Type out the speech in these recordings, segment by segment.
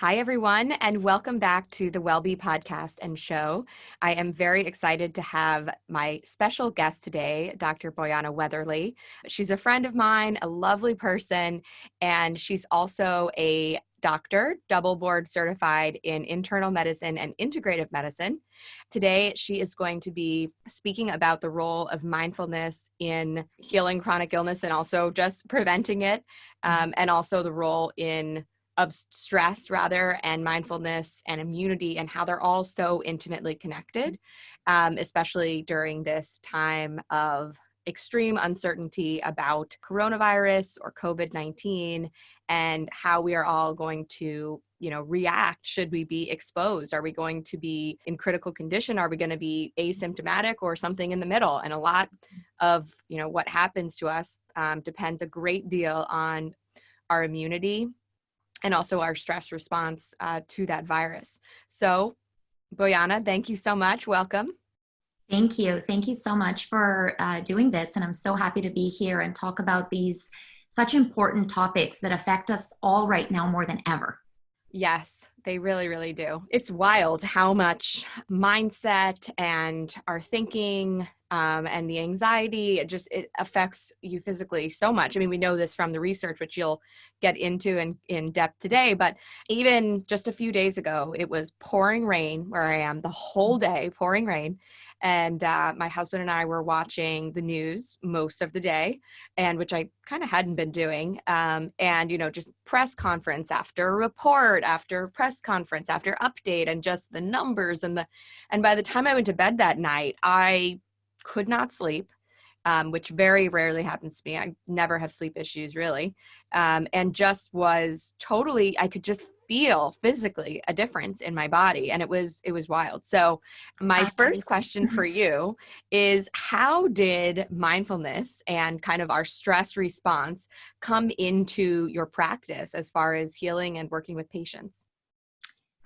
Hi, everyone, and welcome back to the WellBe podcast and show. I am very excited to have my special guest today, Dr. Bojana Weatherly. She's a friend of mine, a lovely person, and she's also a doctor, double board certified in internal medicine and integrative medicine. Today, she is going to be speaking about the role of mindfulness in healing chronic illness and also just preventing it, um, and also the role in of stress rather and mindfulness and immunity and how they're all so intimately connected um, especially during this time of extreme uncertainty about coronavirus or covid-19 and how we are all going to you know react. Should we be exposed? Are we going to be in critical condition? Are we going to be asymptomatic or something in the middle? And a lot of you know what happens to us um, depends a great deal on our immunity and also our stress response uh, to that virus. So, Bojana, thank you so much. Welcome. Thank you. Thank you so much for uh, doing this. And I'm so happy to be here and talk about these such important topics that affect us all right now more than ever. Yes, they really, really do. It's wild how much mindset and our thinking um, and the anxiety, it just it affects you physically so much. I mean, we know this from the research, which you'll get into in, in depth today. But even just a few days ago, it was pouring rain where I am the whole day, pouring rain and uh, my husband and I were watching the news most of the day, and which I kind of hadn't been doing. Um, and you know, just press conference after report after press conference after update, and just the numbers and the. And by the time I went to bed that night, I could not sleep. Um, which very rarely happens to me. I never have sleep issues really. Um, and just was totally, I could just feel physically a difference in my body and it was it was wild. So my first question for you is how did mindfulness and kind of our stress response come into your practice as far as healing and working with patients?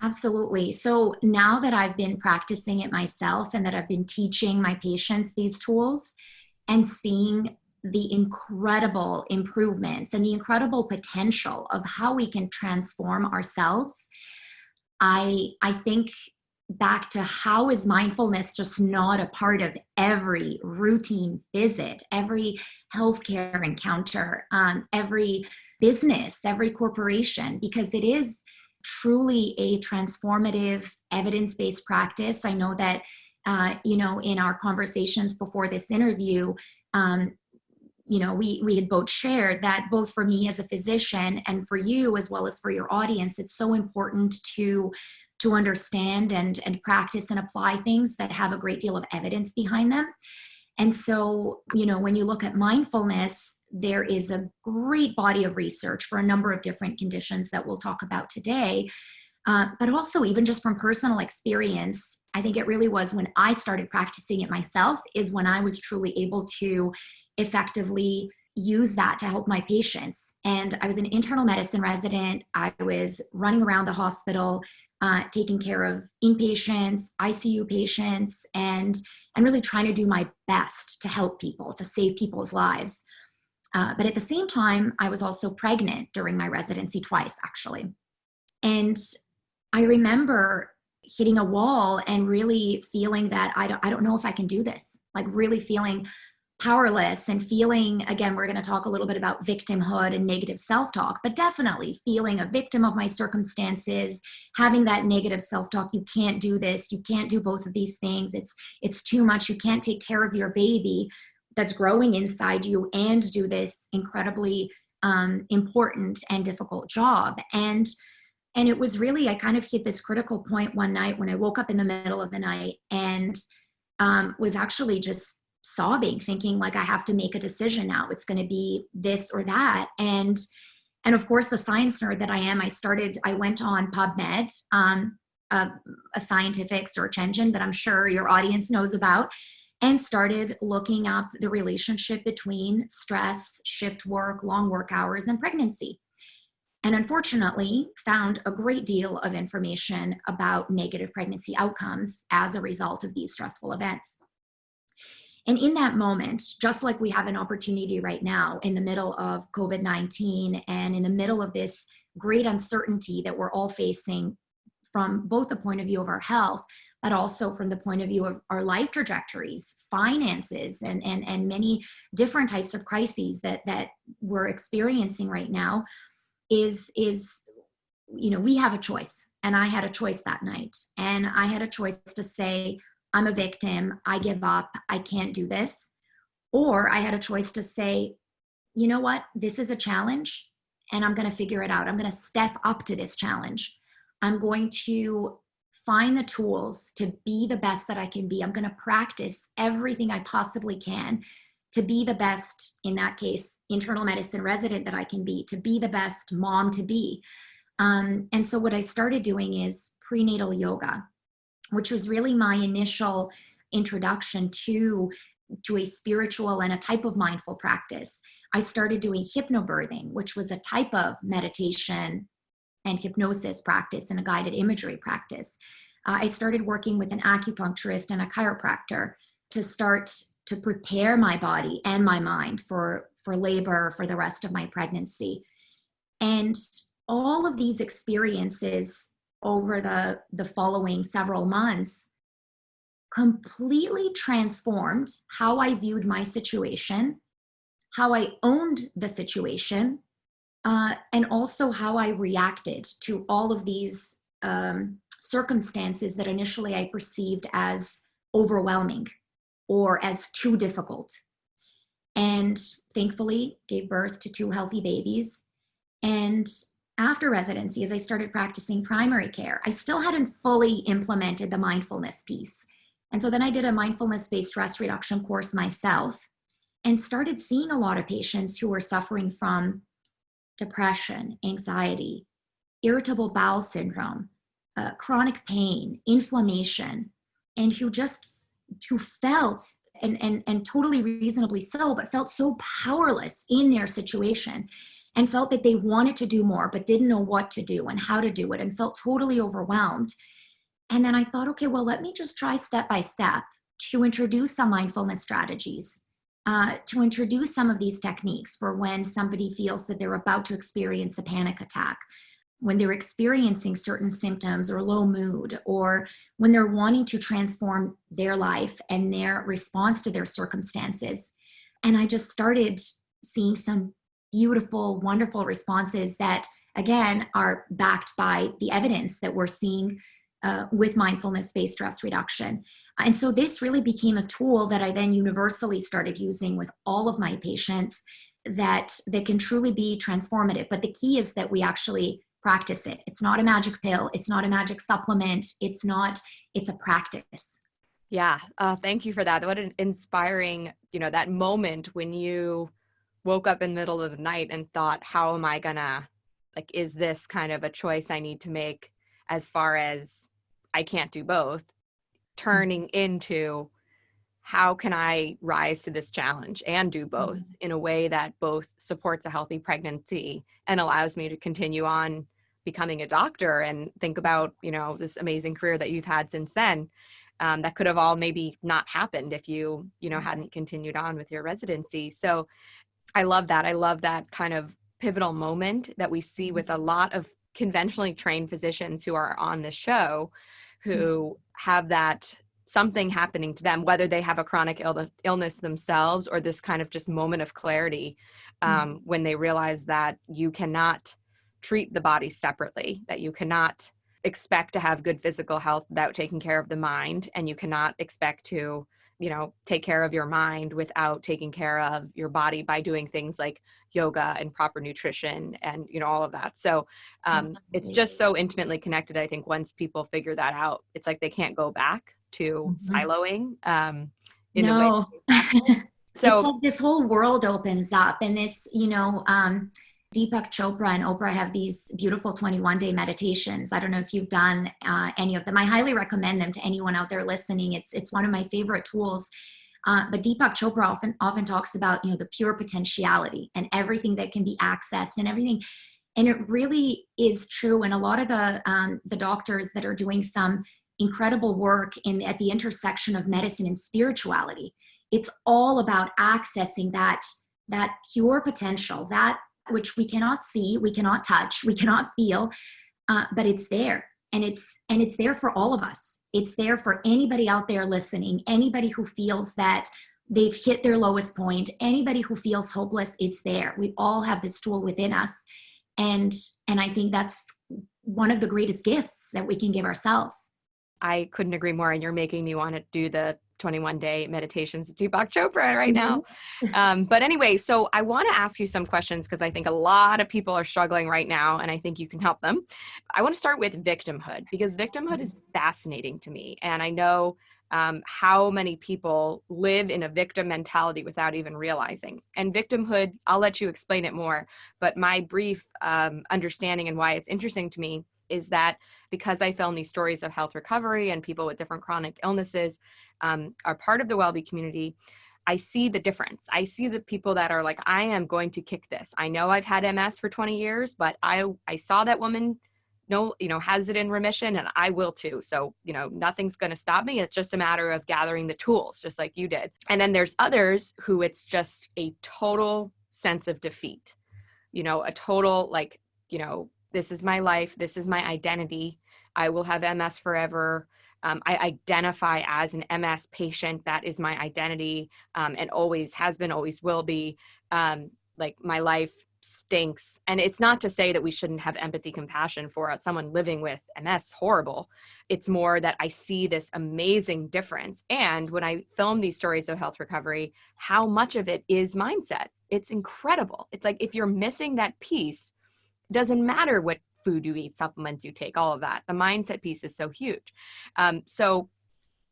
Absolutely. So now that I've been practicing it myself and that I've been teaching my patients these tools and seeing the incredible improvements and the incredible potential of how we can transform ourselves i i think back to how is mindfulness just not a part of every routine visit every healthcare encounter um, every business every corporation because it is truly a transformative evidence-based practice. I know that uh, you know in our conversations before this interview um, you know we we had both shared that both for me as a physician and for you as well as for your audience it's so important to to understand and and practice and apply things that have a great deal of evidence behind them. And so you know when you look at mindfulness there is a great body of research for a number of different conditions that we'll talk about today. Uh, but also even just from personal experience i think it really was when i started practicing it myself is when i was truly able to effectively use that to help my patients. And I was an internal medicine resident. I was running around the hospital, uh, taking care of inpatients, ICU patients, and and really trying to do my best to help people, to save people's lives. Uh, but at the same time, I was also pregnant during my residency twice, actually. And I remember hitting a wall and really feeling that I don't, I don't know if I can do this. Like really feeling powerless and feeling again we're going to talk a little bit about victimhood and negative self-talk but definitely feeling a victim of my circumstances having that negative self-talk you can't do this you can't do both of these things it's it's too much you can't take care of your baby that's growing inside you and do this incredibly um, important and difficult job. And and it was really i kind of hit this critical point one night when i woke up in the middle of the night and um, was actually just sobbing thinking like i have to make a decision now. It's going to be this or that. And and of course the science nerd that i am i started i went on pubmed um, a, a scientific search engine that i'm sure your audience knows about and started looking up the relationship between stress shift work long work hours and pregnancy. And unfortunately found a great deal of information about negative pregnancy outcomes as a result of these stressful events and in that moment, just like we have an opportunity right now in the middle of COVID 19 and in the middle of this great uncertainty that we're all facing from both the point of view of our health, but also from the point of view of our life trajectories, finances, and, and, and many different types of crises that, that we're experiencing right now is, is, you know, we have a choice. And I had a choice that night. And I had a choice to say, I'm a victim, I give up, I can't do this. Or I had a choice to say, you know what, this is a challenge and I'm gonna figure it out. I'm gonna step up to this challenge. I'm going to find the tools to be the best that I can be. I'm gonna practice everything I possibly can to be the best, in that case, internal medicine resident that I can be, to be the best mom to be. Um, and so what I started doing is prenatal yoga, which was really my initial introduction to, to a spiritual and a type of mindful practice. I started doing hypnobirthing, which was a type of meditation and hypnosis practice and a guided imagery practice. Uh, I started working with an acupuncturist and a chiropractor to start to prepare my body and my mind for, for labor for the rest of my pregnancy. And all of these experiences over the, the following several months completely transformed how I viewed my situation, how I owned the situation, uh, and also how I reacted to all of these um, circumstances that initially I perceived as overwhelming or as too difficult. And thankfully gave birth to two healthy babies. And after residency, as I started practicing primary care, I still hadn't fully implemented the mindfulness piece. And so then I did a mindfulness-based stress reduction course myself and started seeing a lot of patients who were suffering from depression, anxiety, irritable bowel syndrome, uh, chronic pain, inflammation, and who just who felt and, and, and totally reasonably so, but felt so powerless in their situation and felt that they wanted to do more, but didn't know what to do and how to do it and felt totally overwhelmed. And then I thought, okay, well, let me just try step by step to introduce some mindfulness strategies, uh, to introduce some of these techniques for when somebody feels that they're about to experience a panic attack, when they're experiencing certain symptoms or low mood, or when they're wanting to transform their life and their response to their circumstances. And I just started seeing some beautiful, wonderful responses that, again, are backed by the evidence that we're seeing uh, with mindfulness-based stress reduction. And so this really became a tool that I then universally started using with all of my patients that, that can truly be transformative. But the key is that we actually practice it. It's not a magic pill. It's not a magic supplement. It's not, it's a practice. Yeah. Uh, thank you for that. What an inspiring, you know, that moment when you woke up in the middle of the night and thought, how am I gonna, like, is this kind of a choice I need to make as far as I can't do both, turning into how can I rise to this challenge and do both mm-hmm. in a way that both supports a healthy pregnancy and allows me to continue on becoming a doctor and think about, you know, this amazing career that you've had since then. Um, that could have all maybe not happened if you, you know, hadn't continued on with your residency. So I love that. I love that kind of pivotal moment that we see with a lot of conventionally trained physicians who are on the show who have that something happening to them, whether they have a chronic Ill- illness themselves or this kind of just moment of clarity um, mm-hmm. when they realize that you cannot treat the body separately, that you cannot expect to have good physical health without taking care of the mind, and you cannot expect to you know take care of your mind without taking care of your body by doing things like yoga and proper nutrition and you know all of that so um, it's just so intimately connected i think once people figure that out it's like they can't go back to mm-hmm. siloing um, in no. way so like this whole world opens up and this you know um, Deepak Chopra and Oprah have these beautiful 21 day meditations. I don't know if you've done uh, any of them. I highly recommend them to anyone out there listening. It's, it's one of my favorite tools. Uh, but Deepak Chopra often, often talks about, you know, the pure potentiality and everything that can be accessed and everything. And it really is true. And a lot of the, um, the doctors that are doing some incredible work in, at the intersection of medicine and spirituality, it's all about accessing that, that pure potential, that which we cannot see, we cannot touch, we cannot feel, uh, but it's there. And it's and it's there for all of us. It's there for anybody out there listening, anybody who feels that they've hit their lowest point, anybody who feels hopeless, it's there. We all have this tool within us. And and I think that's one of the greatest gifts that we can give ourselves. I couldn't agree more. And you're making me want to do the 21 day meditations with Deepak Chopra right now. Mm-hmm. Um, but anyway, so I want to ask you some questions because I think a lot of people are struggling right now and I think you can help them. I want to start with victimhood because victimhood is mm-hmm. fascinating to me. And I know um, how many people live in a victim mentality without even realizing. And victimhood, I'll let you explain it more, but my brief um, understanding and why it's interesting to me is that because I film these stories of health recovery and people with different chronic illnesses um, are part of the WellBe community, I see the difference. I see the people that are like, I am going to kick this. I know I've had MS for 20 years, but I I saw that woman no, you know, has it in remission and I will too. So, you know, nothing's going to stop me. It's just a matter of gathering the tools, just like you did. And then there's others who it's just a total sense of defeat, you know, a total like, you know, this is my life, this is my identity. I will have MS forever. Um, I identify as an MS patient. That is my identity um, and always has been, always will be. Um, like my life stinks. And it's not to say that we shouldn't have empathy, compassion for someone living with MS, horrible. It's more that I see this amazing difference. And when I film these stories of health recovery, how much of it is mindset. It's incredible. It's like if you're missing that piece, doesn't matter what food you eat, supplements you take, all of that. The mindset piece is so huge. Um, so,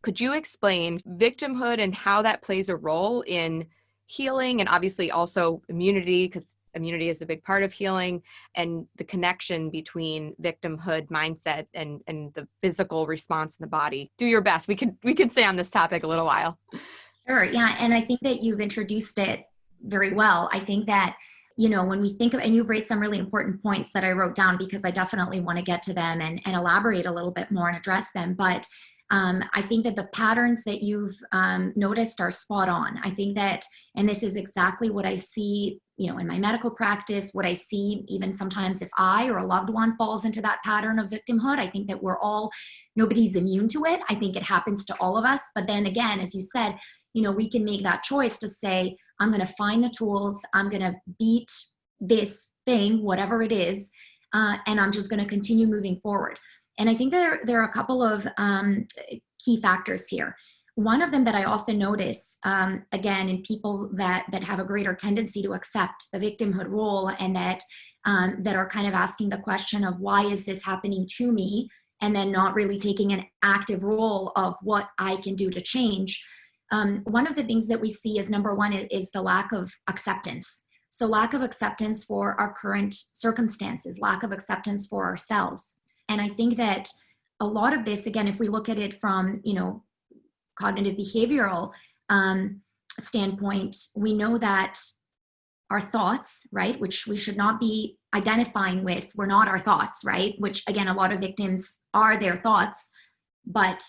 could you explain victimhood and how that plays a role in healing and obviously also immunity? Because immunity is a big part of healing and the connection between victimhood mindset and and the physical response in the body do your best we could we could stay on this topic a little while sure yeah and i think that you've introduced it very well i think that you know, when we think of, and you've raised some really important points that I wrote down because I definitely want to get to them and, and elaborate a little bit more and address them. But um, I think that the patterns that you've um, noticed are spot on. I think that, and this is exactly what I see, you know, in my medical practice, what I see even sometimes if I or a loved one falls into that pattern of victimhood, I think that we're all, nobody's immune to it. I think it happens to all of us. But then again, as you said, you know, we can make that choice to say, I'm going to find the tools, I'm going to beat this thing, whatever it is, uh, and I'm just going to continue moving forward. And I think there, there are a couple of um, key factors here. One of them that I often notice, um, again, in people that, that have a greater tendency to accept the victimhood role and that, um, that are kind of asking the question of why is this happening to me? And then not really taking an active role of what I can do to change um, one of the things that we see is number one is the lack of acceptance. So lack of acceptance for our current circumstances, lack of acceptance for ourselves. And I think that a lot of this, again, if we look at it from, you know, cognitive behavioral um, standpoint, we know that our thoughts, right, which we should not be identifying with, we're not our thoughts, right, which again, a lot of victims are their thoughts, but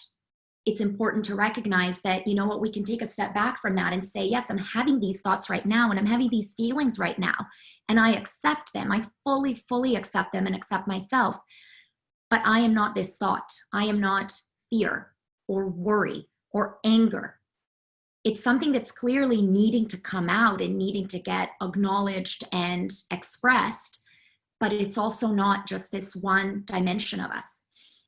it's important to recognize that, you know what, we can take a step back from that and say, yes, I'm having these thoughts right now and I'm having these feelings right now. And I accept them. I fully, fully accept them and accept myself. But I am not this thought. I am not fear or worry or anger. It's something that's clearly needing to come out and needing to get acknowledged and expressed. But it's also not just this one dimension of us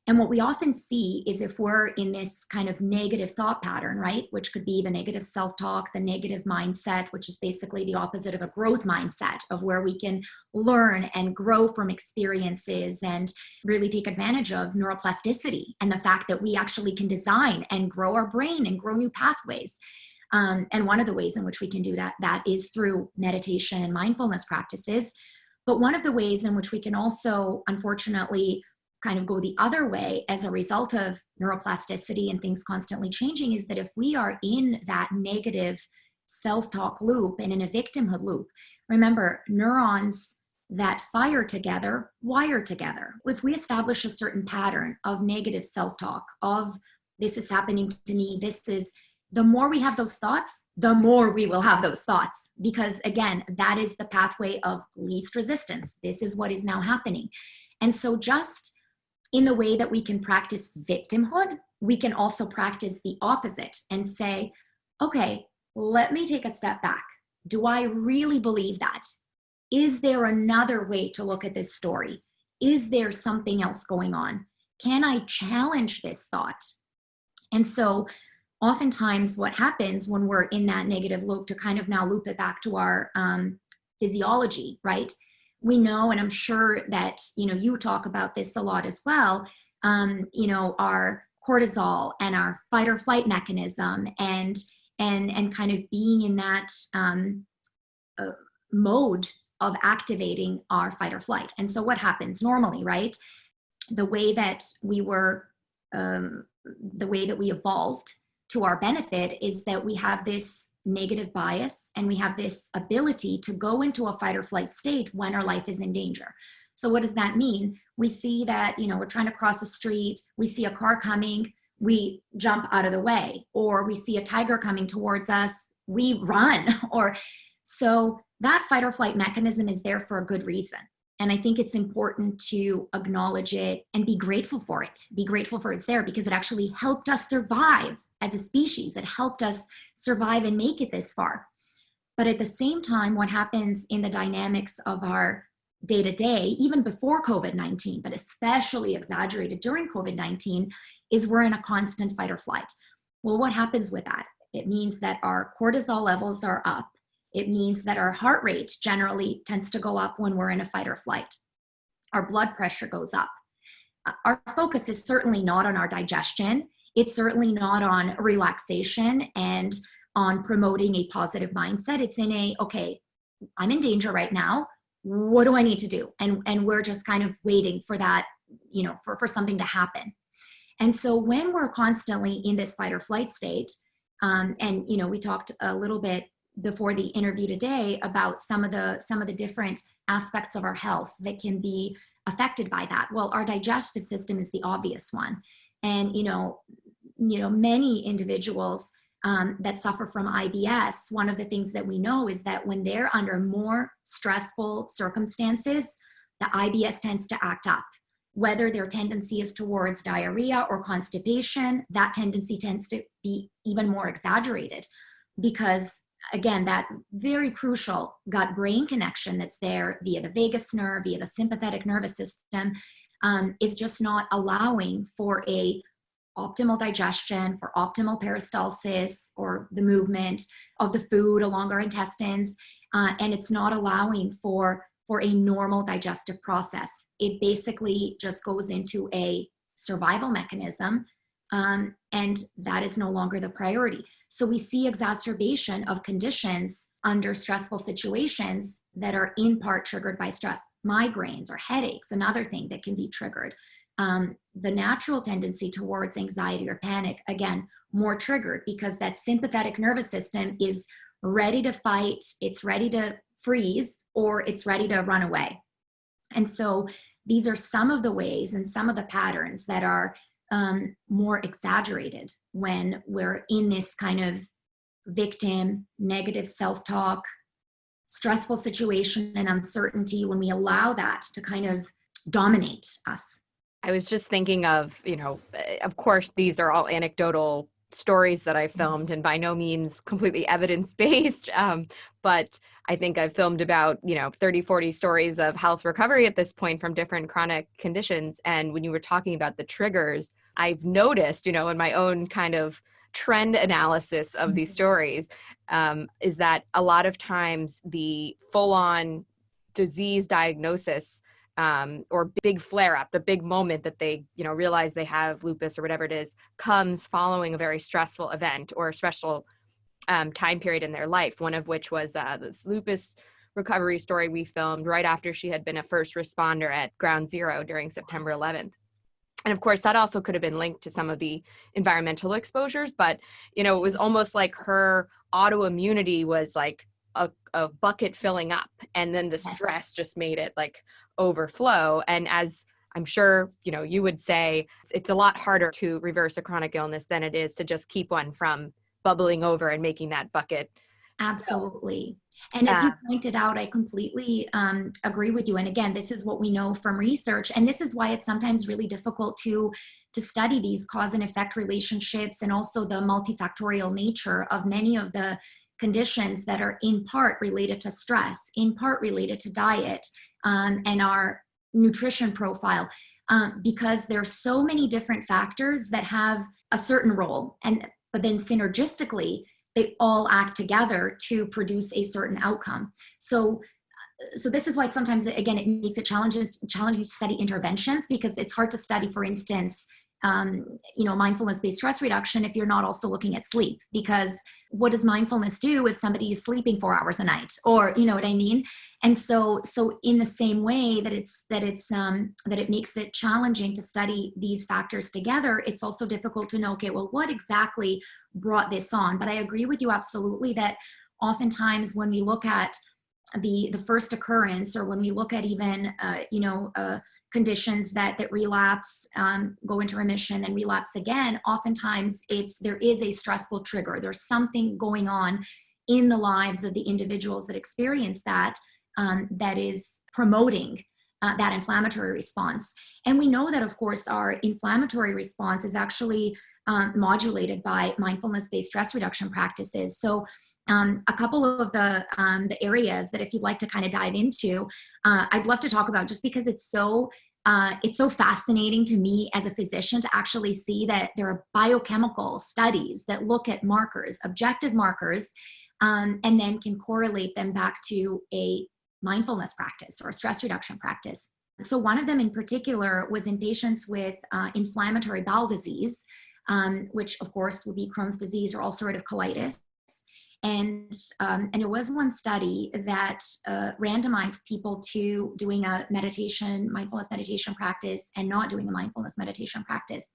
and what we often see is if we're in this kind of negative thought pattern, right, which could be the negative self talk, the negative mindset, which is basically the opposite of a growth mindset, of where we can learn and grow from experiences and really take advantage of neuroplasticity and the fact that we actually can design and grow our brain and grow new pathways. Um, and one of the ways in which we can do that, that is through meditation and mindfulness practices. But one of the ways in which we can also, unfortunately, kind of go the other way as a result of neuroplasticity and things constantly changing is that if we are in that negative self-talk loop and in a victimhood loop remember neurons that fire together wire together if we establish a certain pattern of negative self-talk of this is happening to me this is the more we have those thoughts, the more we will have those thoughts. Because again, that is the pathway of least resistance. This is what is now happening. And so, just in the way that we can practice victimhood, we can also practice the opposite and say, okay, let me take a step back. Do I really believe that? Is there another way to look at this story? Is there something else going on? Can I challenge this thought? And so, oftentimes, what happens when we're in that negative loop, to kind of now loop it back to our um, physiology, right? We know, and I'm sure that you know you talk about this a lot as well. Um, you know, our cortisol and our fight or flight mechanism, and and and kind of being in that um, uh, mode of activating our fight or flight. And so what happens normally, right? The way that we were, um, the way that we evolved to our benefit is that we have this negative bias and we have this ability to go into a fight or flight state when our life is in danger. So what does that mean? We see that, you know, we're trying to cross a street, we see a car coming, we jump out of the way, or we see a tiger coming towards us, we run, or so that fight or flight mechanism is there for a good reason. And I think it's important to acknowledge it and be grateful for it. Be grateful for it's there because it actually helped us survive as a species. that helped us survive and make it this far. But at the same time, what happens in the dynamics of our day to day, even before COVID 19, but especially exaggerated during COVID 19, is we're in a constant fight or flight. Well, what happens with that? It means that our cortisol levels are up it means that our heart rate generally tends to go up when we're in a fight or flight. Our blood pressure goes up. Uh, our focus is certainly not on our digestion. It's certainly not on relaxation and on promoting a positive mindset. It's in a, okay, I'm in danger right now. What do I need to do? And, and we're just kind of waiting for that, you know, for, for something to happen. And so when we're constantly in this fight or flight state, um, and you know, we talked a little bit before the interview today about some of the some of the different aspects of our health that can be affected by that well our digestive system is the obvious one and you know you know many individuals um, that suffer from ibs one of the things that we know is that when they're under more stressful circumstances the ibs tends to act up. Whether their tendency is towards diarrhea or constipation that tendency tends to be even more exaggerated because again, that very crucial gut brain connection that's there via the vagus nerve, via the sympathetic nervous system, um, is just not allowing for a optimal digestion, for optimal peristalsis or the movement of the food along our intestines, uh, and it's not allowing for for a normal digestive process. It basically just goes into a survival mechanism um, and that is no longer the priority. So we see exacerbation of conditions under stressful situations that are in part triggered by stress. Migraines or headaches, another thing that can be triggered. Um, the natural tendency towards anxiety or panic, again, more triggered because that sympathetic nervous system is ready to fight, it's ready to freeze, or it's ready to run away. And so these are some of the ways and some of the patterns that are um, more exaggerated when we're in this kind of victim, negative self talk, stressful situation, and uncertainty, when we allow that to kind of dominate us. I was just thinking of, you know, eh, of course, these are all anecdotal stories that I mm-hmm. filmed and by no means completely evidence based. Um, but I think I've filmed about, you know, 30, 40 stories of health recovery at this point from different chronic conditions. And when you were talking about the triggers, I've noticed, you know, in my own kind of trend analysis of these mm-hmm. stories, um, is that a lot of times the full on disease diagnosis um, or big flare up, the big moment that they, you know, realize they have lupus or whatever it is, comes following a very stressful event or a special um, time period in their life. One of which was uh, this lupus recovery story we filmed right after she had been a first responder at Ground Zero during September 11th. And of course, that also could have been linked to some of the environmental exposures, but you know, it was almost like her autoimmunity was like a, a bucket filling up, and then the stress just made it like overflow. And as I'm sure you know, you would say it's a lot harder to reverse a chronic illness than it is to just keep one from bubbling over and making that bucket Absolutely. And as you pointed out, I completely um, agree with you. And again, this is what we know from research, and this is why it's sometimes really difficult to to study these cause and effect relationships, and also the multifactorial nature of many of the conditions that are in part related to stress, in part related to diet, um, and our nutrition profile. Um, because there's so many different factors that have a certain role and but then synergistically they all act together to produce a certain outcome. So so this is why sometimes again it makes it challenging challenging to study interventions because it's hard to study for instance um, you know mindfulness based stress reduction if you're not also looking at sleep. Because what does mindfulness do if somebody is sleeping four hours a night? Or you know what i mean? And so so in the same way that it's that it's um, that it makes it challenging to study these factors together it's also difficult to know okay well what exactly brought this on. But I agree with you absolutely that oftentimes when we look at the the first occurrence or when we look at even uh, you know uh, conditions that that relapse um, go into remission and relapse again oftentimes it's there is a stressful trigger. There's something going on in the lives of the individuals that experience that um, that is promoting uh, that inflammatory response. And we know that of course our inflammatory response is actually um, modulated by mindfulness-based stress reduction practices. So um, a couple of the, um, the areas that if you'd like to kind of dive into, uh, I'd love to talk about just because it's so uh, it's so fascinating to me as a physician to actually see that there are biochemical studies that look at markers, objective markers, um, and then can correlate them back to a mindfulness practice or stress reduction practice. So one of them in particular was in patients with uh, inflammatory bowel disease um, which of course would be Crohn's disease or ulcerative colitis. And, um, and there was one study that uh, randomized people to doing a meditation, mindfulness meditation practice and not doing a mindfulness meditation practice.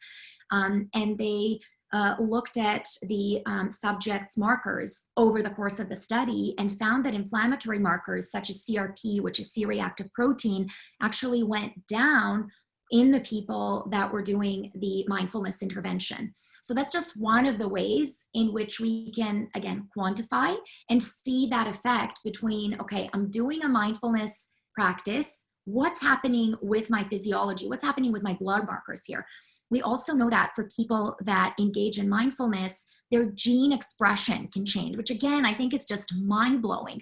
Um, and they uh, looked at the um, subject's markers over the course of the study and found that inflammatory markers such as CRP, which is C-reactive protein, actually went down in the people that were doing the mindfulness intervention. So that's just one of the ways in which we can, again, quantify and see that effect between, okay, I'm doing a mindfulness practice. What's happening with my physiology? What's happening with my blood markers here? We also know that for people that engage in mindfulness, their gene expression can change, which again, I think is just mind blowing.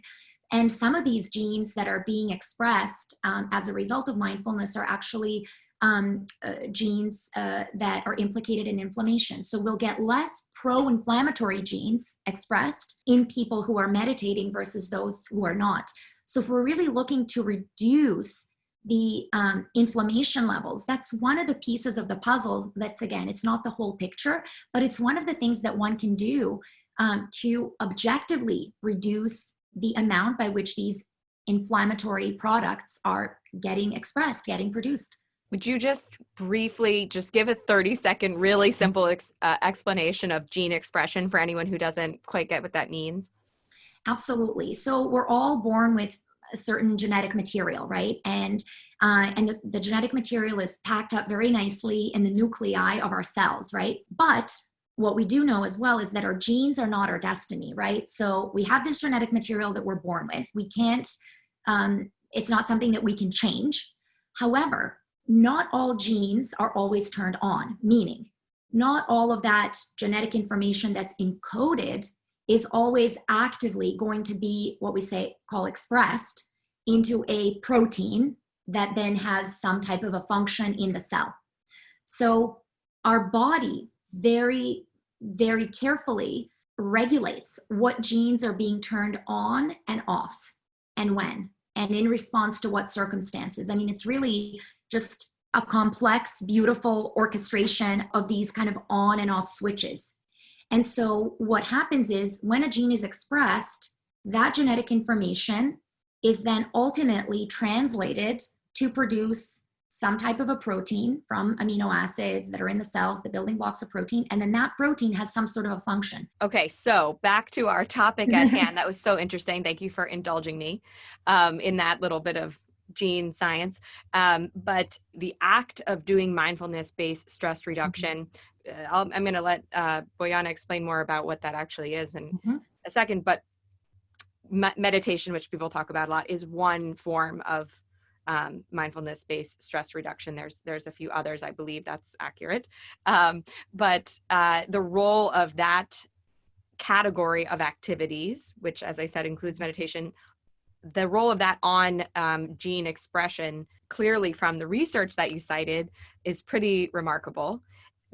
And some of these genes that are being expressed um, as a result of mindfulness are actually um, uh, genes uh, that are implicated in inflammation. So we'll get less pro-inflammatory genes expressed in people who are meditating versus those who are not. So if we're really looking to reduce the um, inflammation levels, that's one of the pieces of the puzzles that's again, it's not the whole picture, but it's one of the things that one can do um, to objectively reduce the amount by which these inflammatory products are getting expressed, getting produced. Would you just briefly just give a 30 second, really simple ex, uh, explanation of gene expression for anyone who doesn't quite get what that means? Absolutely. So we're all born with a certain genetic material, right? And uh, and this, the genetic material is packed up very nicely in the nuclei of our cells, right? But what we do know as well is that our genes are not our destiny, right? So we have this genetic material that we're born with. We can't, um, it's not something that we can change. However, not all genes are always turned on, meaning not all of that genetic information that's encoded is always actively going to be what we say call expressed into a protein that then has some type of a function in the cell. So our body very, very carefully regulates what genes are being turned on and off and when and in response to what circumstances. I mean, it's really just a complex, beautiful orchestration of these kind of on and off switches. And so what happens is when a gene is expressed, that genetic information is then ultimately translated to produce some type of a protein from amino acids that are in the cells, the building blocks of protein, and then that protein has some sort of a function. Okay, so back to our topic at hand. That was so interesting. Thank you for indulging me um, in that little bit of gene science. Um, but the act of doing mindfulness based stress mm-hmm. reduction. i am going to let uh, Bojana explain more about what that actually is in mm-hmm. a second. But me- meditation, which people talk about a lot, is one form of um, mindfulness-based stress reduction. There's there's a few others, I believe that's accurate. Um, but uh, the role of that category of activities, which, as I said, includes meditation, the role of that on um, gene expression, clearly from the research that you cited, is pretty remarkable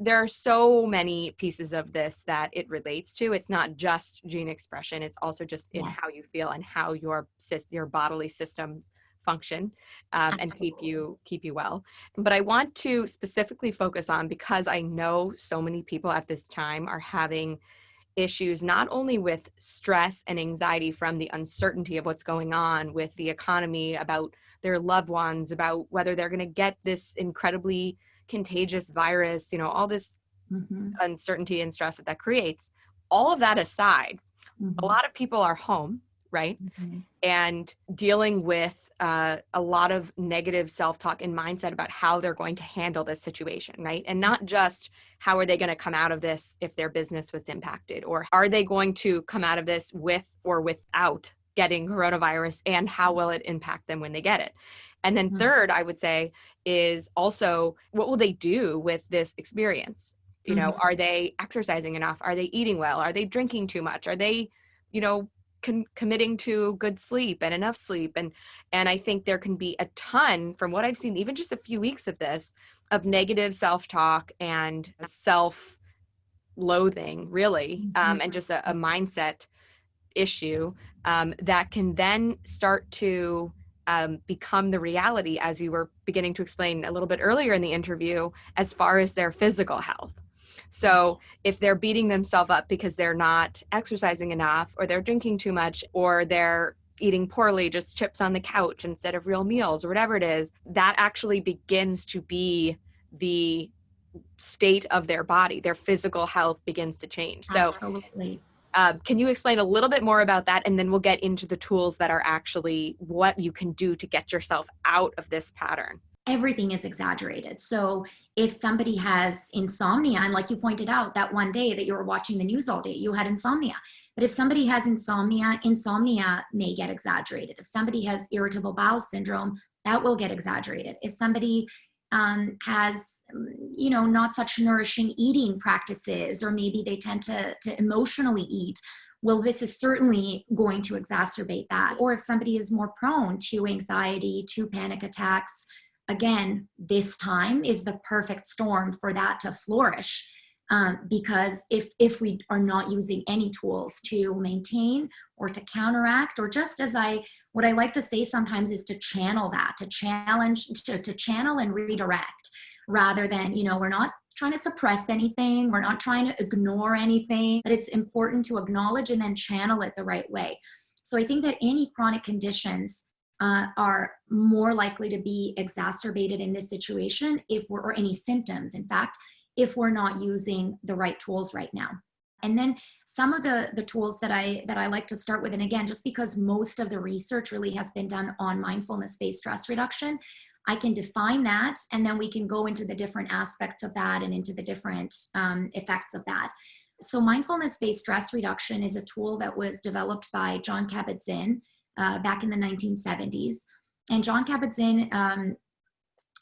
there are so many pieces of this that it relates to it's not just gene expression it's also just in yeah. how you feel and how your your bodily systems function um, and keep you keep you well but i want to specifically focus on because i know so many people at this time are having issues not only with stress and anxiety from the uncertainty of what's going on with the economy about their loved ones about whether they're going to get this incredibly contagious virus, you know, all this mm-hmm. uncertainty and stress that that creates. All of that aside, mm-hmm. a lot of people are home, right? Mm-hmm. And dealing with uh, a lot of negative self talk and mindset about how they're going to handle this situation, right? And not just how are they going to come out of this if their business was impacted, or are they going to come out of this with or without getting coronavirus, and how will it impact them when they get it? And then mm-hmm. third, I would say is also what will they do with this experience? You know, mm-hmm. are they exercising enough? Are they eating well? Are they drinking too much? Are they, you know, committing to good sleep and enough sleep? And and I think there can be a ton from what I've seen, even just a few weeks of this, of negative self-talk and self-loathing, really, um, mm-hmm. um, and just a, a mindset issue um, that can then start to um, become the reality, as you were beginning to explain a little bit earlier in the interview, as far as their physical health. So if they're beating themselves up because they're not exercising enough, or they're drinking too much, or they're eating poorly, just chips on the couch instead of real meals, or whatever it is, that actually begins to be the state of their body. Their physical health begins to change. So Absolutely. Uh, can you explain a little bit more about that? And then we'll get into the tools that are actually what you can do to get yourself out of this pattern. Everything is exaggerated. So if somebody has insomnia, and like you pointed out, that one day that you were watching the news all day, you had insomnia. But if somebody has insomnia, insomnia may get exaggerated. If somebody has irritable bowel syndrome, that will get exaggerated. If somebody um, has you know not such nourishing eating practices or maybe they tend to, to emotionally eat well this is certainly going to exacerbate that or if somebody is more prone to anxiety to panic attacks again this time is the perfect storm for that to flourish um, because if if we are not using any tools to maintain or to counteract or just as i what i like to say sometimes is to channel that to challenge to, to channel and redirect rather than you know we're not trying to suppress anything we're not trying to ignore anything but it's important to acknowledge and then channel it the right way. So i think that any chronic conditions uh, are more likely to be exacerbated in this situation if we're or any symptoms in fact if we're not using the right tools right now. And then some of the the tools that i that i like to start with and again just because most of the research really has been done on mindfulness based stress reduction i can define that and then we can go into the different aspects of that and into the different um, effects of that. So mindfulness based stress reduction is a tool that was developed by jon kabat-zinn uh, back in the 1970s and Jon kabat-zinn um,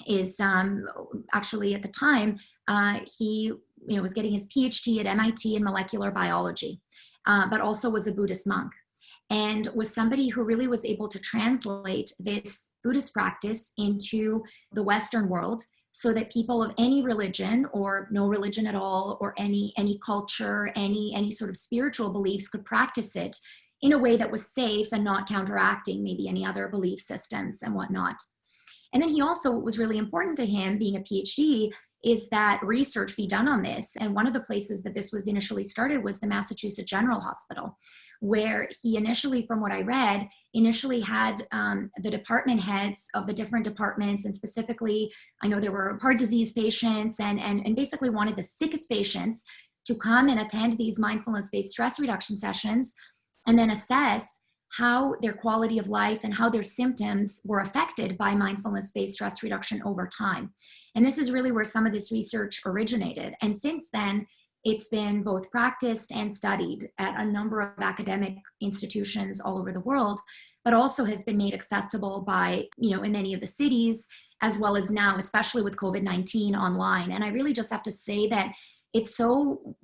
is um, actually at the time uh, he you know was getting his phd at mit in molecular biology uh, but also was a buddhist monk. And was somebody who really was able to translate this buddhist practice into the western world so that people of any religion or no religion at all or any any culture any any sort of spiritual beliefs could practice it in a way that was safe and not counteracting maybe any other belief systems and whatnot and then he also, what was really important to him, being a PhD, is that research be done on this. And one of the places that this was initially started was the Massachusetts General Hospital, where he initially, from what I read, initially had um, the department heads of the different departments, and specifically, I know there were heart disease patients, and, and, and basically wanted the sickest patients to come and attend these mindfulness based stress reduction sessions and then assess how their quality of life and how their symptoms were affected by mindfulness-based stress reduction over time. And this is really where some of this research originated. And since then, it's been both practiced and studied at a number of academic institutions all over the world, but also has been made accessible by, you know, in many of the cities, as well as now, especially with COVID-19 online. And I really just have to say that it's so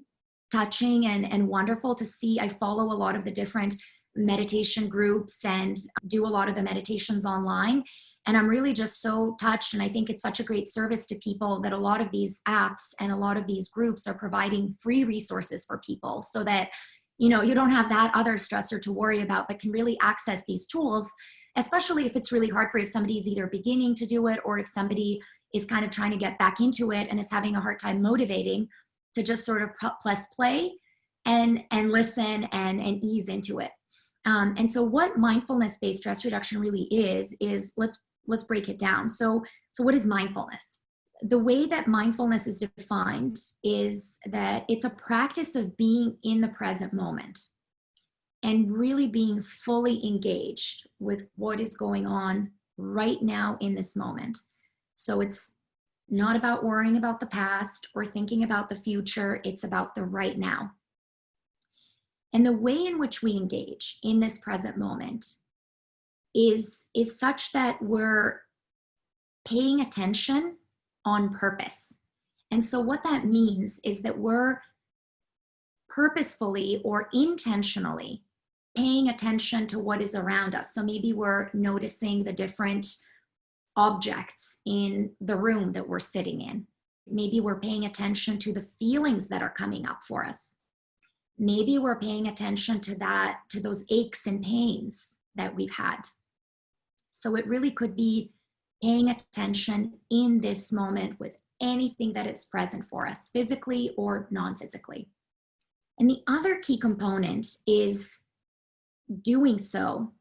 touching and, and wonderful to see. I follow a lot of the different meditation groups and do a lot of the meditations online. And I'm really just so touched. And I think it's such a great service to people that a lot of these apps and a lot of these groups are providing free resources for people so that, you know, you don't have that other stressor to worry about, but can really access these tools, especially if it's really hard for if somebody's either beginning to do it or if somebody is kind of trying to get back into it and is having a hard time motivating to just sort of press play and, and listen and, and ease into it. Um, and so what mindfulness-based stress reduction really is, is let's, let's break it down. So, so what is mindfulness? The way that mindfulness is defined is that it's a practice of being in the present moment and really being fully engaged with what is going on right now in this moment. So it's not about worrying about the past or thinking about the future, it's about the right now. And the way in which we engage in this present moment is, is such that we're paying attention on purpose. And so what that means is that we're purposefully or intentionally paying attention to what is around us. So maybe we're noticing the different objects in the room that we're sitting in. Maybe we're paying attention to the feelings that are coming up for us maybe we're paying attention to that, to those aches and pains that we've had. So it really could be paying attention in this moment with anything that is present for us, physically or non-physically. And the other key component is doing so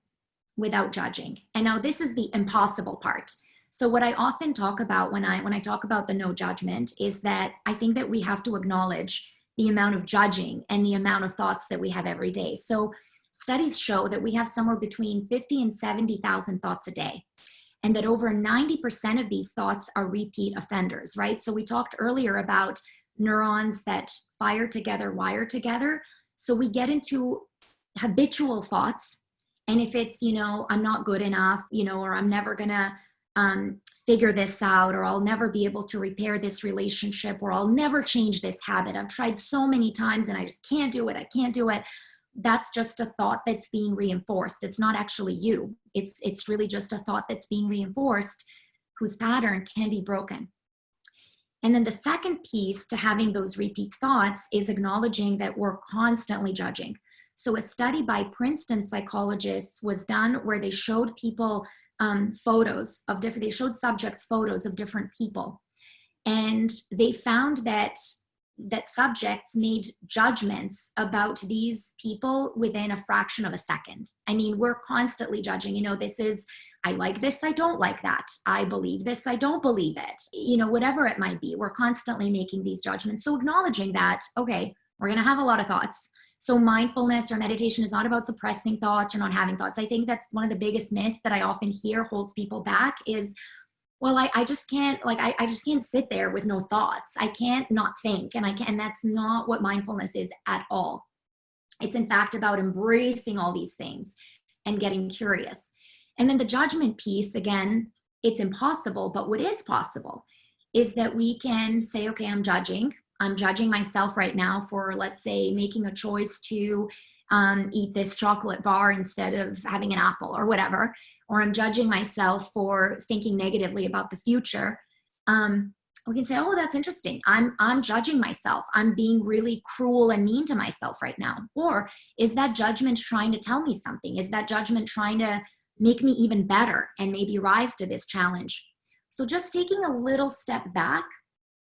without judging. And now this is the impossible part. So what I often talk about when I when I talk about the no judgment is that I think that we have to acknowledge the amount of judging and the amount of thoughts that we have every day. So studies show that we have somewhere between 50 and 70,000 thoughts a day and that over 90% of these thoughts are repeat offenders, right? So we talked earlier about neurons that fire together, wire together. So we get into habitual thoughts. And if it's, you know, I'm not good enough, you know, or I'm never gonna um, figure this out or I'll never be able to repair this relationship or I'll never change this habit. I've tried so many times and I just can't do it. I can't do it. That's just a thought that's being reinforced. It's not actually you. It's, it's really just a thought that's being reinforced whose pattern can be broken. And then the second piece to having those repeat thoughts is acknowledging that we're constantly judging. So a study by Princeton psychologists was done where they showed people um, photos of different, they showed subjects photos of different people. And they found that that subjects made judgments about these people within a fraction of a second. I mean, we're constantly judging, you know, this is, I like this, I don't like that. I believe this, I don't believe it. You know, whatever it might be, we're constantly making these judgments. So acknowledging that, okay, we're gonna have a lot of thoughts. So mindfulness or meditation is not about suppressing thoughts or not having thoughts. I think that's one of the biggest myths that I often hear holds people back is, well, I, I just can't, like, I, I just can't sit there with no thoughts. I can't not think and I can, and that's not what mindfulness is at all. It's in fact about embracing all these things and getting curious. And then the judgment piece, again, it's impossible, but what is possible is that we can say, okay, I'm judging. I'm judging myself right now for, let's say, making a choice to um, eat this chocolate bar instead of having an apple or whatever, or I'm judging myself for thinking negatively about the future. Um, we can say, oh, that's interesting. I'm, I'm judging myself. I'm being really cruel and mean to myself right now. Or is that judgment trying to tell me something? Is that judgment trying to make me even better and maybe rise to this challenge? So just taking a little step back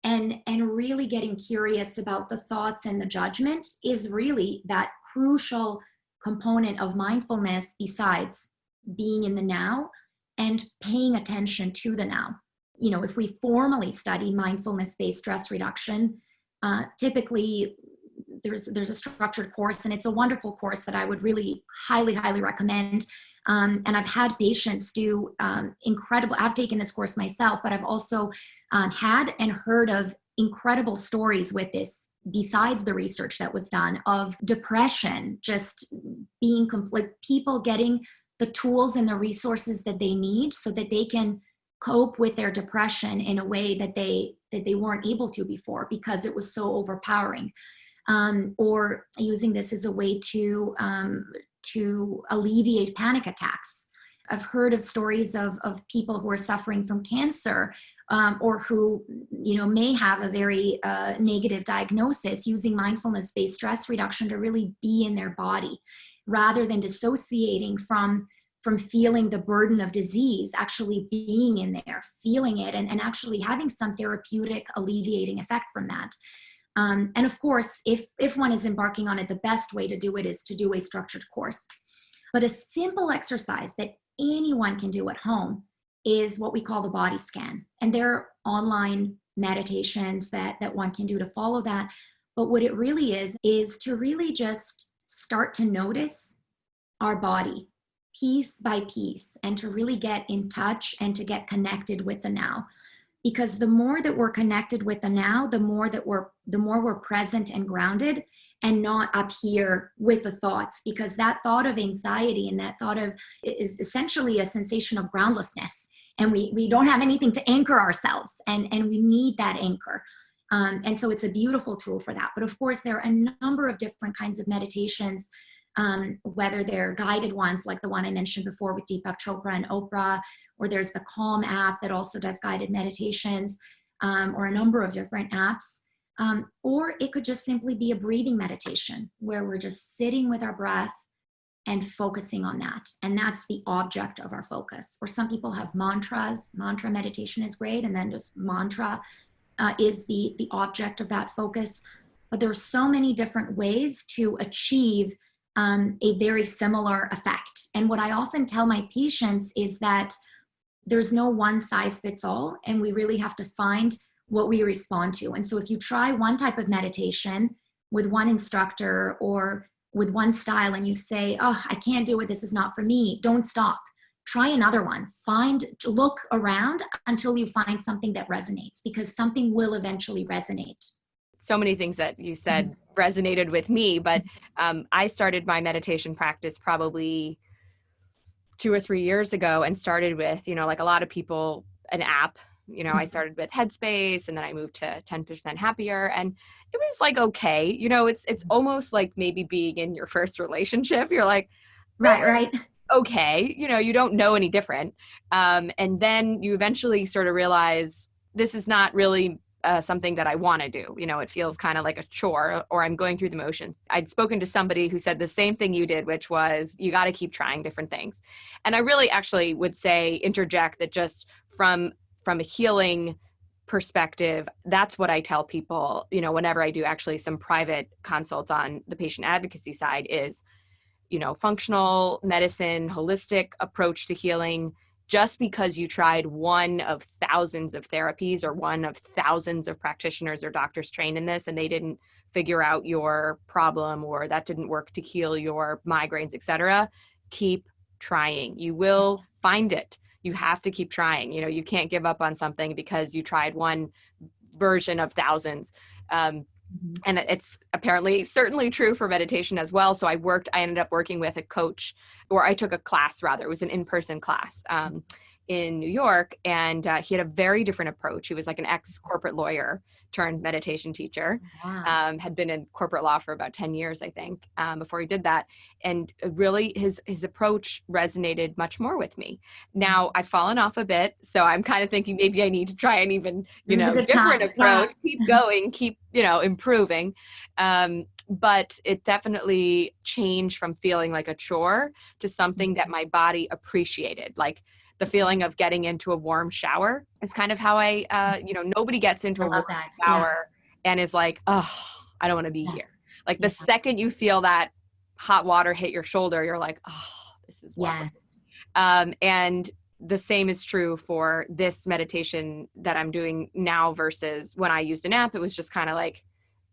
and and really getting curious about the thoughts and the judgment is really that crucial component of mindfulness besides being in the now and paying attention to the now. You know if we formally study mindfulness based stress reduction uh, typically there's there's a structured course and it's a wonderful course that i would really highly highly recommend um, and i've had patients do um, incredible i've taken this course myself but i've also um, had and heard of incredible stories with this besides the research that was done of depression just being complete people getting the tools and the resources that they need so that they can cope with their depression in a way that they that they weren't able to before because it was so overpowering. Um, or using this as a way to um, to alleviate panic attacks I've heard of stories of, of people who are suffering from cancer um, or who, you know, may have a very uh, negative diagnosis using mindfulness-based stress reduction to really be in their body rather than dissociating from from feeling the burden of disease, actually being in there, feeling it, and, and actually having some therapeutic alleviating effect from that. Um, and of course, if, if one is embarking on it, the best way to do it is to do a structured course. But a simple exercise that anyone can do at home is what we call the body scan. And there are online meditations that, that one can do to follow that. But what it really is, is to really just start to notice our body piece by piece and to really get in touch and to get connected with the now because the more that we're connected with the now the more that we're the more we're present and grounded and not up here with the thoughts because that thought of anxiety and that thought of is essentially a sensation of groundlessness. And we we don't have anything to anchor ourselves and and we need that anchor. Um, and so it's a beautiful tool for that. But of course there are a number of different kinds of meditations um, whether they're guided ones like the one I mentioned before with Deepak Chopra and Oprah, or there's the Calm app that also does guided meditations, um, or a number of different apps. Um, or it could just simply be a breathing meditation where we're just sitting with our breath and focusing on that. And that's the object of our focus. Or some people have mantras. Mantra meditation is great. And then just mantra uh, is the, the object of that focus. But there's so many different ways to achieve um, a very similar effect. And what I often tell my patients is that there's no one size fits all. And we really have to find what we respond to. And so if you try one type of meditation with one instructor or with one style and you say, oh, I can't do it, this is not for me, don't stop. Try another one. Find, look around until you find something that resonates because something will eventually resonate. So many things that you said mm-hmm. Resonated with me, but um, I started my meditation practice probably two or three years ago and started with, you know, like a lot of people, an app you know i mm-hmm. started with headspace and then i moved to 10% happier and it was like okay you know it's it's mm-hmm. almost like maybe being in your first relationship you're like right right okay you know you don't know any different um, and then you eventually sort of realize this is not really uh, something that I want to do. You know, it feels kind of like a chore or I'm going through the motions. I'd spoken to somebody who said the same thing you did, which was you got to keep trying different things. And I really actually would say interject that just from from a healing perspective that's what i tell people you know whenever i do actually some private consults on the patient advocacy side is you know functional medicine holistic approach to healing just because you tried one of thousands of therapies or one of thousands of practitioners or doctors trained in this and they didn't figure out your problem or that didn't work to heal your migraines etc keep trying. You will find it. You have to keep trying. You know you can't give up on something because you tried one version of thousands. Um, mm-hmm. and it's apparently certainly true for meditation as well. So i worked i ended up working with a coach or i took a class rather. It was an in-person class. Um, in New York, and uh, he had a very different approach. He was like an ex corporate lawyer turned meditation teacher. Wow. Um, had been in corporate law for about ten years, I think, um, before he did that. And really, his his approach resonated much more with me. Now. I've fallen off a bit, so I'm kind of thinking maybe I need to try an even you know different approach. Yeah. Keep going, keep you know improving. Um, but it definitely changed from feeling like a chore to something that mm-hmm. my body appreciated. Like the feeling of getting into a warm shower is kind of how I, uh, you know, nobody gets into I a warm that. shower yeah. and is like, oh, I don't want to be yeah. here. Like the yeah. second you feel that hot water hit your shoulder, you're like, oh, this is lovely. Um, and the same is true for this meditation that I'm doing now versus when I used an app. It was just kind of like,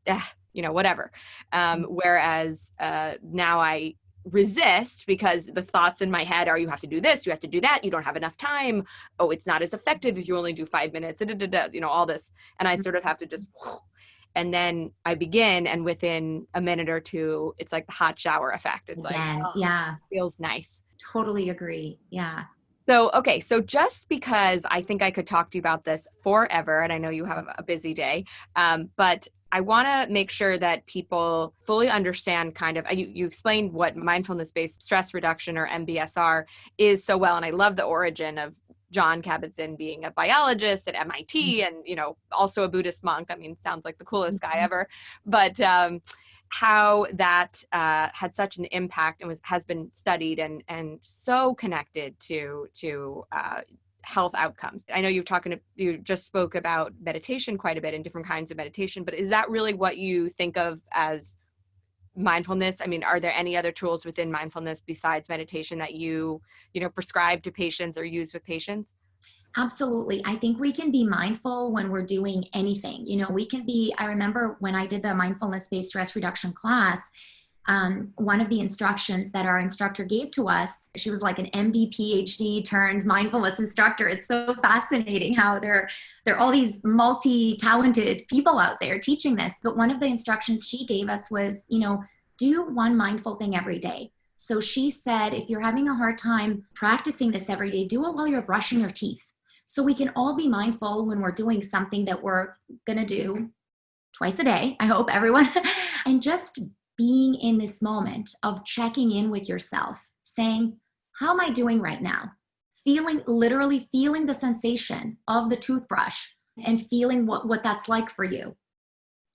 eh, you know, whatever. Um, Mm-hmm. whereas uh, now I resist because the thoughts in my head are you have to do this you have to do that you don't have enough time oh it's not as effective if you only do five minutes da, da, da, you know all this and i sort of have to just and then i begin and within a minute or two it's like the hot shower effect it's Again, like oh, yeah, feels nice totally agree. Yeah. so okay so just because i think i could talk to you about this forever and i know you have a busy day um, but I want to make sure that people fully understand kind of, you, you explained what mindfulness based stress reduction or MBSR is so well. And I love the origin of Jon Kabat Zinn being a biologist at MIT and, you know, also a Buddhist monk. I mean, sounds like the coolest guy Mhm. ever. But, um, how that uh, had such an impact and was has been studied and and so connected to to uh, health outcomes. I know you've talking you just spoke about meditation quite a bit and different kinds of meditation, but is that really what you think of as mindfulness? I mean, are there any other tools within mindfulness besides meditation that you, you know, prescribe to patients or use with patients? Absolutely. I think we can be mindful when we're doing anything. You know, we can be, I remember when I did the mindfulness based stress reduction class, um, one of the instructions that our instructor gave to us, she was like an MD PhD turned mindfulness instructor. It's so fascinating how there, there are all these multi-talented people out there teaching this. But one of the instructions she gave us was, you know, do one mindful thing every day. So she said, if you're having a hard time practicing this every day, do it while you're brushing your teeth. So we can all be mindful when we're doing something that we're gonna do twice a day, I hope everyone, and just being in this moment of checking in with yourself, saying, How am I doing right now? Feeling, literally feeling the sensation of the toothbrush and feeling what, what that's like for you.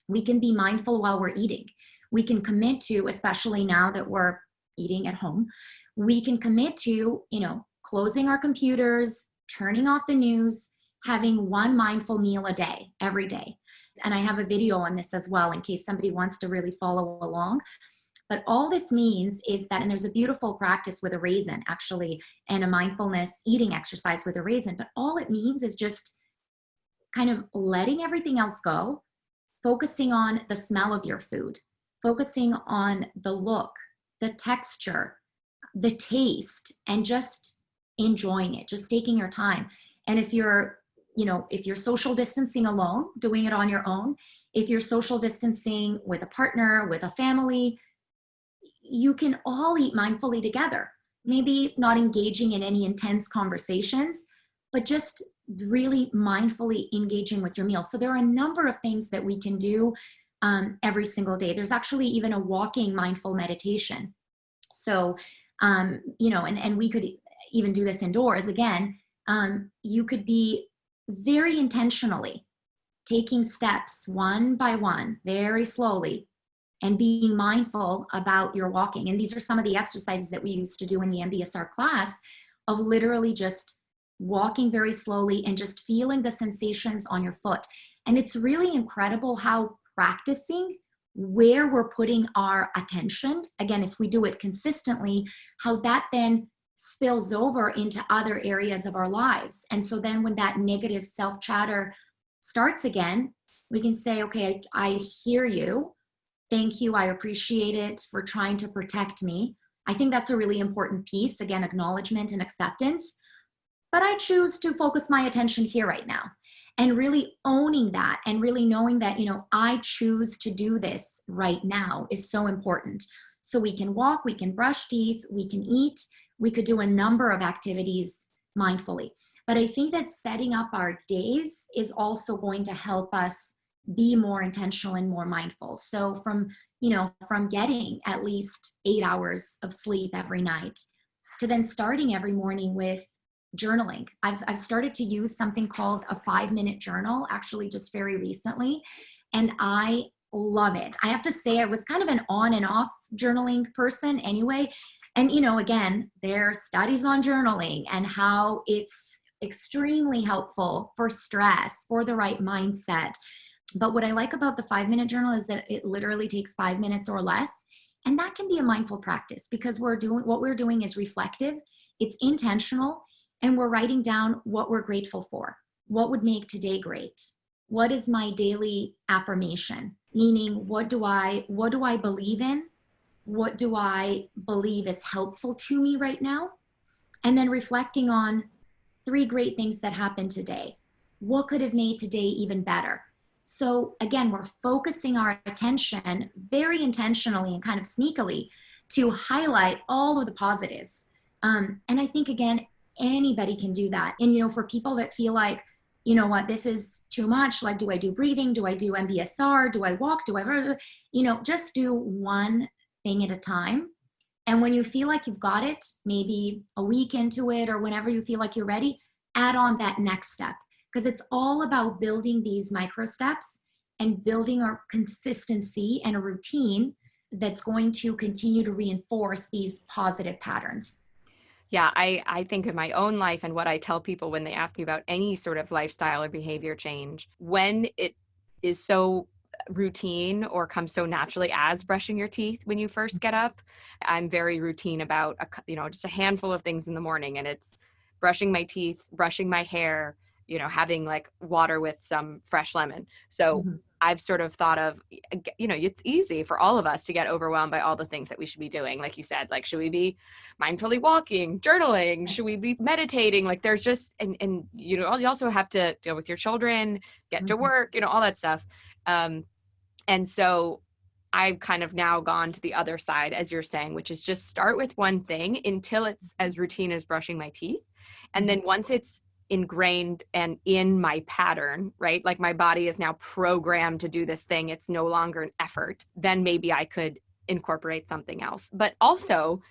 We can be mindful while we're eating. We can commit to, especially now that we're eating at home, we can commit to, you know, closing our computers, turning off the news, having one mindful meal a day, every day. And I have a video on this as well in case somebody wants to really follow along. But all this means is that, and there's a beautiful practice with a raisin actually, and a mindfulness eating exercise with a raisin. But all it means is just kind of letting everything else go, focusing on the smell of your food, focusing on the look, the texture, the taste, and just enjoying it, just taking your time. And if you're you know, if you're social distancing alone, doing it on your own, if you're social distancing with a partner, with a family, you can all eat mindfully together. Maybe not engaging in any intense conversations, but just really mindfully engaging with your meal. So there are a number of things that we can do um, every single day. There's actually even a walking mindful meditation. So, um, you know, and, and we could even do this indoors again. Um, you could be very intentionally taking steps one by one, very slowly, and being mindful about your walking. And these are some of the exercises that we used to do in the MBSR class of literally just walking very slowly and just feeling the sensations on your foot. And it's really incredible how practicing where we're putting our attention, again, if we do it consistently, how that then spills over into other areas of our lives. And so then when that negative self chatter starts again, we can say, okay, I, hear you. Thank you. I appreciate it for trying to protect me. I think that's a really important piece. Again, acknowledgement and acceptance. But I choose to focus my attention here right now and really owning that and really knowing that, you know, I choose to do this right now is so important. So we can walk, we can brush teeth, we can eat, we could do a number of activities mindfully. But I think that setting up our days is also going to help us be more intentional and more mindful. So from, you know, from getting at least eight hours of sleep every night to then starting every morning with journaling. I've, I've started to use something called a five minute journal, actually just very recently. And I love it. I have to say I was kind of an on and off journaling person anyway. And, you know, again, there are studies on journaling and how it's extremely helpful for stress, for the right mindset. But what I like about the five minute journal is that it literally takes five minutes or less. And that can be a mindful practice because we're doing what we're doing is reflective, it's intentional, and we're writing down what we're grateful for. What would make today great? What is my daily affirmation? meaning what do I what do I believe in? What do I believe is helpful to me right now? And then reflecting on three great things that happened today. What could have made today even better? So again, we're focusing our attention very intentionally and kind of sneakily to highlight all of the positives. Um, and I think again, anybody can do that. And you know, for people that feel like, you know what, this is too much. Like, do I do breathing? Do I do MBSR? Do I walk? Do I, you know, just do one thing at a time. And when you feel like you've got it, maybe a week into it or whenever you feel like you're ready, add on that next step because it's all about building these micro steps and building a consistency and a routine that's going to continue to reinforce these positive patterns. Yeah, I, I think of my own life and what I tell people when they ask me about any sort of lifestyle or behavior change, when it is so routine or comes so naturally as brushing your teeth when you first get up. I'm very routine about, a, you know, just a handful of things in the morning and it's brushing my teeth, brushing my hair, you know, having like water with some fresh lemon. So mm-hmm. I've sort of thought of, you know, it's easy for all of us to get overwhelmed by all the things that we should be doing. Like you said, like, should we be mindfully walking, journaling? Should we be meditating? Like, there's just, and, and, you know, you also have to deal with your children, get mm-hmm. to work, you know, all that stuff. Um, and so I've kind of now gone to the other side, as you're saying, which is just start with one thing until it's as routine as brushing my teeth. And then mm-hmm. once it's ingrained and in my pattern, right? Like my body is now programmed to do this thing, it's no longer an effort, then maybe I could incorporate something else. But also,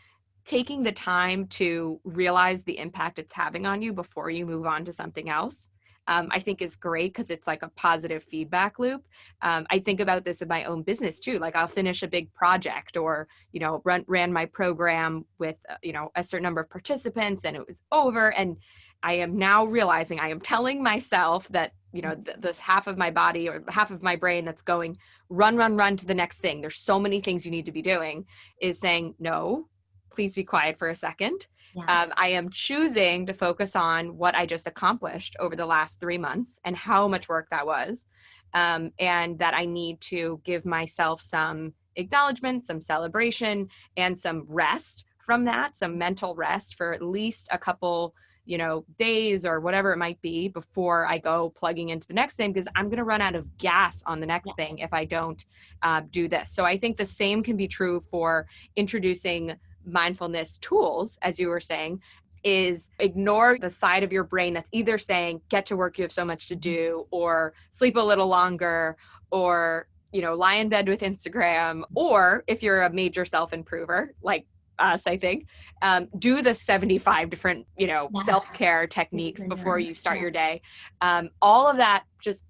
taking the time to realize the impact it's having on you before you move on to something else um, I think is great because it's like a positive feedback loop. Um, I think about this with my own business too. Like I'll finish a big project or, you know, run, ran my program with, uh, you know, a certain number of participants and it was over. And I am now realizing I am telling myself that, you know, th- this half of my body or half of my brain that's going run, run, run to the next thing. There's so many things you need to be doing is saying, no, please be quiet for a second yeah. um, I am choosing to focus on what I just accomplished over the last three months and how much work that was. Um, and that I need to give myself some acknowledgement, some celebration, and some rest from that, some mental rest for at least a couple you know days or whatever it might be before i go plugging into the next thing because i'm going to run out of gas on the next yeah. thing if i don't uh, do this so i think the same can be true for introducing mindfulness tools, as you were saying, is ignore the side of your brain that's either saying, get to work, you have so much to do, or sleep a little longer, or you know, lie in bed with Instagram, or if you're a major self improver, like us, I think, um, do the 75 different, you know, yeah. self care techniques before you start yeah. your day. Um, all of that just,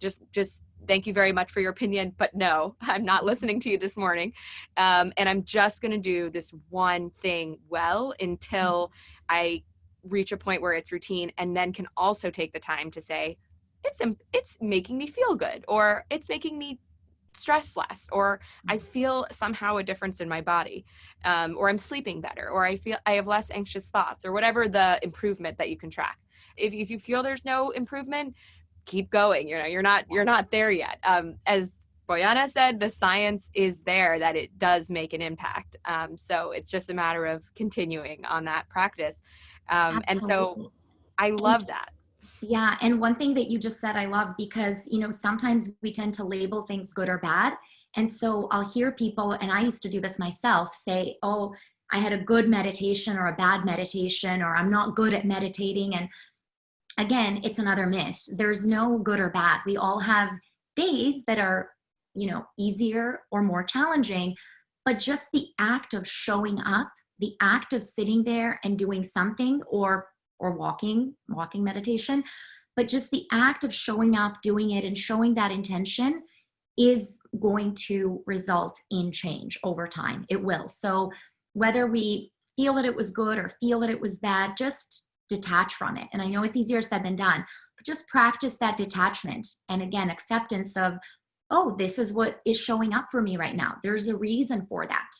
just, just thank you very much for your opinion, but no, I'm not listening to you this morning. Um, and I'm just going to do this one thing well until I reach a point where it's routine and then can also take the time to say, it's, it's making me feel good or it's making me stress less or i mm-hmm. feel somehow a difference in my body um, or i'm sleeping better or i feel i have less anxious thoughts or whatever the improvement that you can track if, if you feel there's no improvement keep going you know you're not you're not there yet. Um, as Bojana said the science is there that it does make an impact. Um, so it's just a matter of continuing on that practice. Um, and so i love that. Yeah and one thing that you just said i love because you know sometimes we tend to label things good or bad. And so i'll hear people and i used to do this myself say oh i had a good meditation or a bad meditation or i'm not good at meditating and again, it's another myth. There's no good or bad. We all have days that are, you know, easier or more challenging, but just the act of showing up, the act of sitting there and doing something or or walking, walking meditation, but just the act of showing up, doing it and showing that intention is going to result in change over time. It will. So whether we feel that it was good or feel that it was bad, just detach from it. And I know it's easier said than done, but just practice that detachment. And again, acceptance of, oh, this is what is showing up for me right now. There's a reason for that.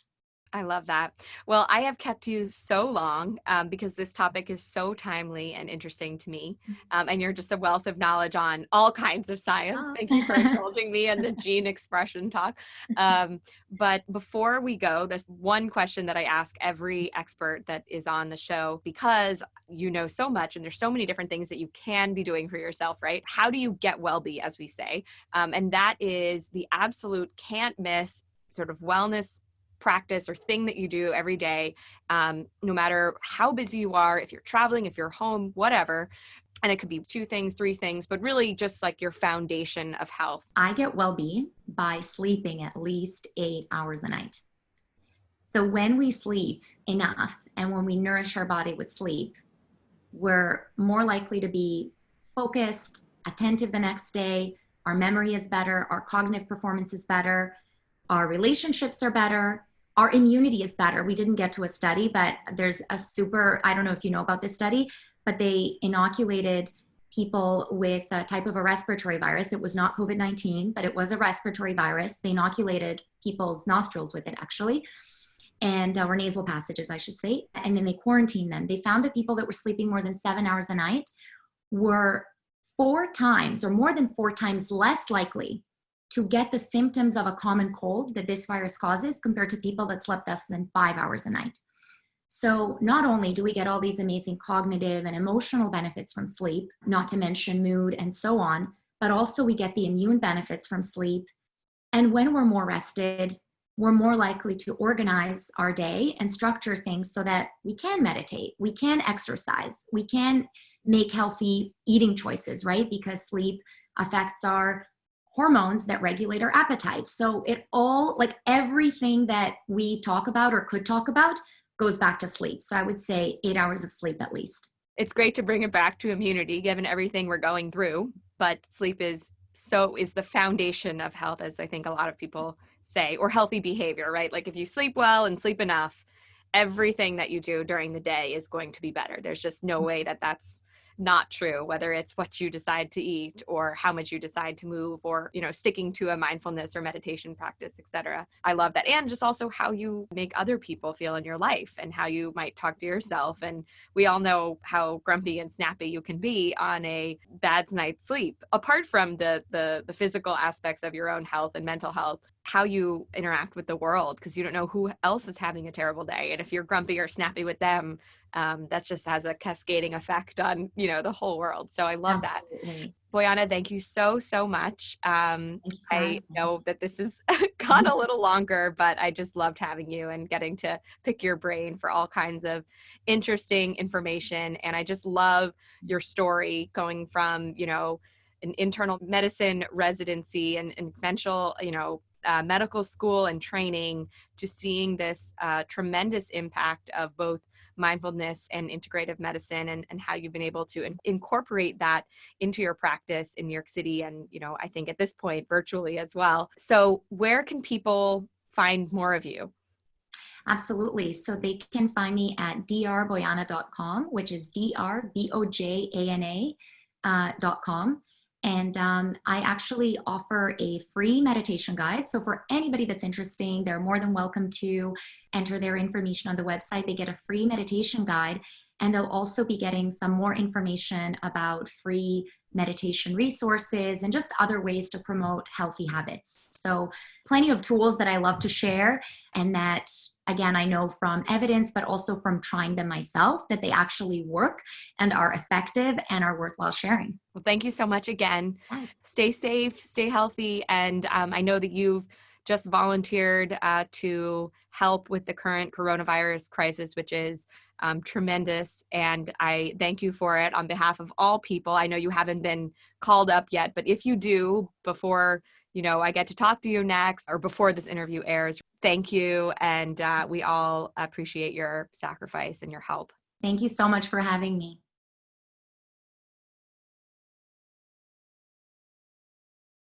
I love that. Well, I have kept you so long um, because this topic is so timely and interesting to me. Mm-hmm. Um, and you're just a wealth of knowledge on all kinds of science. Oh. Thank you for indulging me in the gene expression talk. Um, but before we go, this one question that I ask every expert that is on the show because you know so much and there's so many different things that you can be doing for yourself, right? How do you get well be, as we say? Um, and that is the absolute can't miss sort of wellness practice or thing that you do every day, um, no matter how busy you are, if you're traveling, if you're home, whatever. And it could be two things, three things, but really just like your foundation of health. I get well being by sleeping at least eight hours a night. So when we sleep enough and when we nourish our body with sleep, we're more likely to be focused, attentive the next day. Our memory is better, our cognitive performance is better, our relationships are better, our immunity is better. We didn't get to a study, but there's a super, I don't know if you know about this study, but they inoculated people with a type of a respiratory virus. It was not COVID 19, but it was a respiratory virus. They inoculated people's nostrils with it, actually, and uh, or nasal passages, I should say. And then they quarantined them. They found that people that were sleeping more than seven hours a night were four times or more than four times less likely to get the symptoms of a common cold that this virus causes compared to people that slept less than five hours a night. So, not only do we get all these amazing cognitive and emotional benefits from sleep, not to mention mood and so on, but also we get the immune benefits from sleep. And when we're more rested, we're more likely to organize our day and structure things so that we can meditate, we can exercise, we can make healthy eating choices, right? Because sleep affects our hormones that regulate our appetite. So it all, like everything that we talk about or could talk about, goes back to sleep. So I would say eight hours of sleep at least. It's great to bring it back to immunity given everything we're going through, but sleep is so is the foundation of health as I think a lot of people say or healthy behavior, right? Like if you sleep well and sleep enough, everything that you do during the day is going to be better. There's just no mm. way that that's not true whether it's what you decide to eat or how much you decide to move or you know sticking to a mindfulness or meditation practice etc i love that. And just also how you make other people feel in your life and how you might talk to yourself. And we all know how grumpy and snappy you can be on a bad night's sleep. Apart from the the, the physical aspects of your own health and mental health how you interact with the world because you don't know who else is having a terrible day. And if you're grumpy or snappy with them um, that just has a cascading effect on you know the whole world so i love Absolutely. that Bojana thank you so so much um, i know that this has gone a little longer but i just loved having you and getting to pick your brain for all kinds of interesting information and i just love your story going from you know an internal medicine residency and, and conventional you know uh, medical school and training to seeing this uh, tremendous impact of both mindfulness and integrative medicine and, and how you've been able to in- incorporate that into your practice in New York City and, you know, I think at this point virtually as well. So where can people find more of you? Absolutely. So they can find me at drbojana.com, which is D-R-B-O-J-A-N-A uh, com. And um, I actually offer a free meditation guide. So for anybody that's interested, they're more than welcome to enter their information on the website. They get a free meditation guide and they'll also be getting some more information about free meditation resources and just other ways to promote healthy habits. So, plenty of tools that I love to share, and that again, I know from evidence, but also from trying them myself, that they actually work and are effective and are worthwhile sharing. Well, thank you so much again. Stay safe, stay healthy, and um, I know that you've just volunteered uh, to help with the current coronavirus crisis, which is um, tremendous. And I thank you for it on behalf of all people. I know you haven't been called up yet, but if you do before you know I get to talk to you next or before this interview airs, thank you. And uh, we all appreciate your sacrifice and your help. Thank you so much for having me.